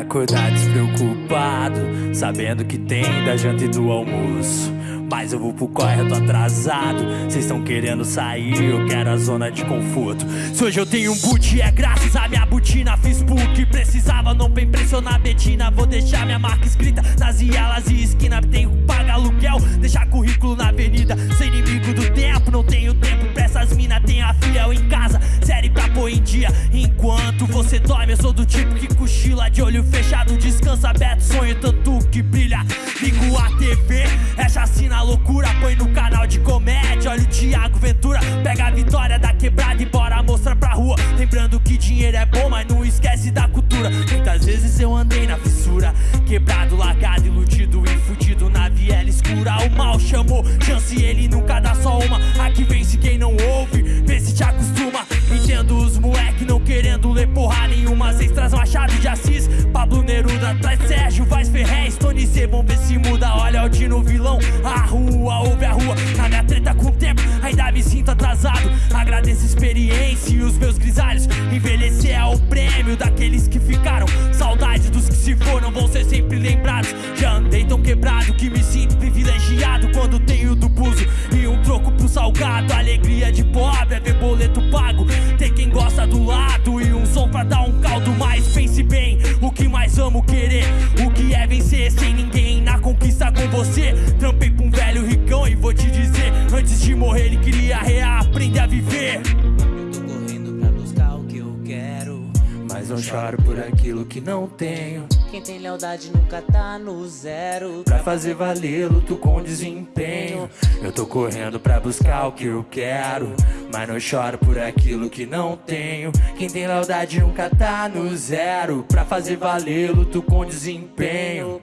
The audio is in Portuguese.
acordar despreocupado Sabendo que tem da janta e do almoço. Mas eu vou pro corre, eu tô atrasado. Cês tão querendo sair, eu quero a zona de conforto. Se hoje eu tenho um boot é graças a minha botina. Fiz que precisava, não pra impressionar a Betina. Vou deixar minha marca escrita nas ielas e esquina. Tenho que pagar aluguel, deixar currículo na dia. Enquanto você dorme, eu sou do tipo que cochila De olho fechado, descansa aberto, sonho tanto que brilha. Ligo a TV, é chacina loucura Põe no canal de comédia, olha o Thiago Ventura Pega a vitória da quebrada e bora mostrar pra rua. Lembrando que dinheiro é bom, mas não esquece da cultura. Muitas vezes eu andei na fissura Quebrado, largado, iludido e fudido Na viela escura. O mal chamou Chance ele nunca C Vamos ver se muda, olha o Dino vilão. A rua, ouve a rua, na minha treta com o tempo Ainda me sinto atrasado, agradeço a experiência e os meus grisalhos. Envelhecer é o prêmio daqueles que ficaram. Saudade dos que se foram, vão ser sempre lembrados. Já andei tão quebrado que me sinto privilegiado Quando tenho do buzo e um troco pro salgado Alegria de pobre é ver boleto você. Trampei pra um velho ricão e vou te dizer Antes de morrer ele queria reaprender a viver. Eu tô correndo pra buscar o que eu quero Mas não choro por aquilo que não tenho. Quem tem lealdade nunca tá no zero. Pra fazer valer, luto com desempenho. Eu tô correndo pra buscar o que eu quero Mas não choro por aquilo que não tenho. Quem tem lealdade nunca tá no zero. Pra fazer valer, luto com desempenho